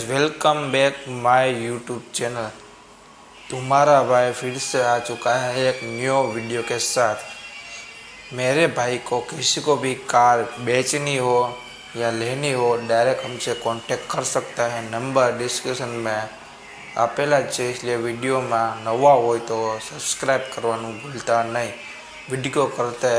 welcome back my YouTube channel तुम्हारा भाई फिर से आ चुका है एक न्यू वीडियो के साथ मेरे भाई को किसी को भी कार बेचनी हो या लेनी हो डायरेक्ट हमसे कांटेक्ट कर सकता है नंबर डिस्क्रिप्शन में આપેલા જ છે એટલે વિડીયોમાં નવા હોય તો સબસ્ક્રાઈબ કરવાનું ભૂલતા નહીં વિડીયો કરતા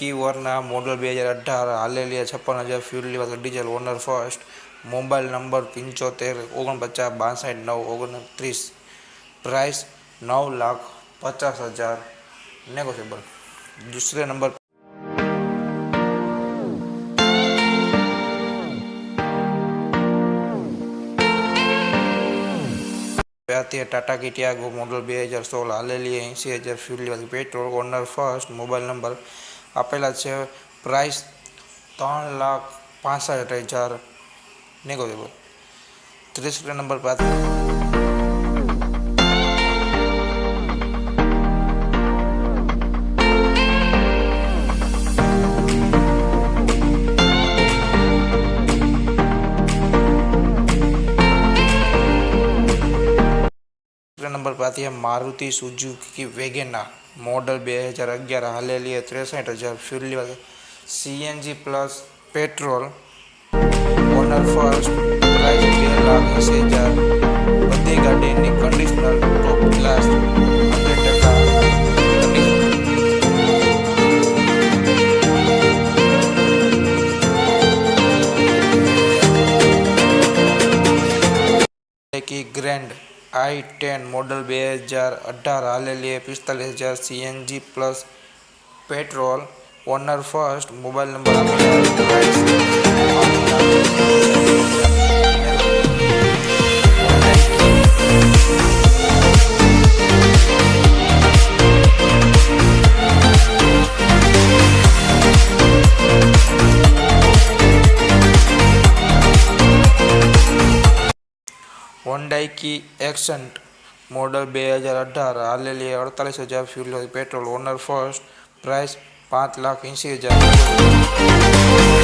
કી વરના મોડલ બે હજાર અઢાર હાલેલી છપ્પન હજાર ફ્યુલ લેવા diesel owner first mobile number પંચોતેર ઓગણપચાસ બાસઠ નવ ઓગણત્રીસ પ્રાઇસ નવ લાખ પચાસ હજાર નેગોશિયેબલ दूसरे नंबर આથી ટાટા કી ટિયાગો મોડલ બે હજાર સોળ હાલેલી એંસી હજાર ફ્યુલ લેવાથી petrol owner first mobile number આપેલા છે પ્રાઇસ ત્રણ લાખ પાસઠ હજાર નેગોશિયેબલ ત્રીસ નંબર પાસે नंबर पर आती है मारुति सुजुकी की वेगेनार मॉडल बेहजार अगर हलेली तेसठ हज़ार fuel C N G plus petrol owner for बड़ी गाड़ी conditioner top class grand I ten model बेहजार अठार हालेली पिस्तालीस हज़ार C N G plus petrol owner first mobile number Hyundai કી એક્સન્ટ મોડલ બે હજાર અઢાર હાલેલી અડતાલીસ હજાર fuel petrol owner first price પાંચ લાખ એંસી હજાર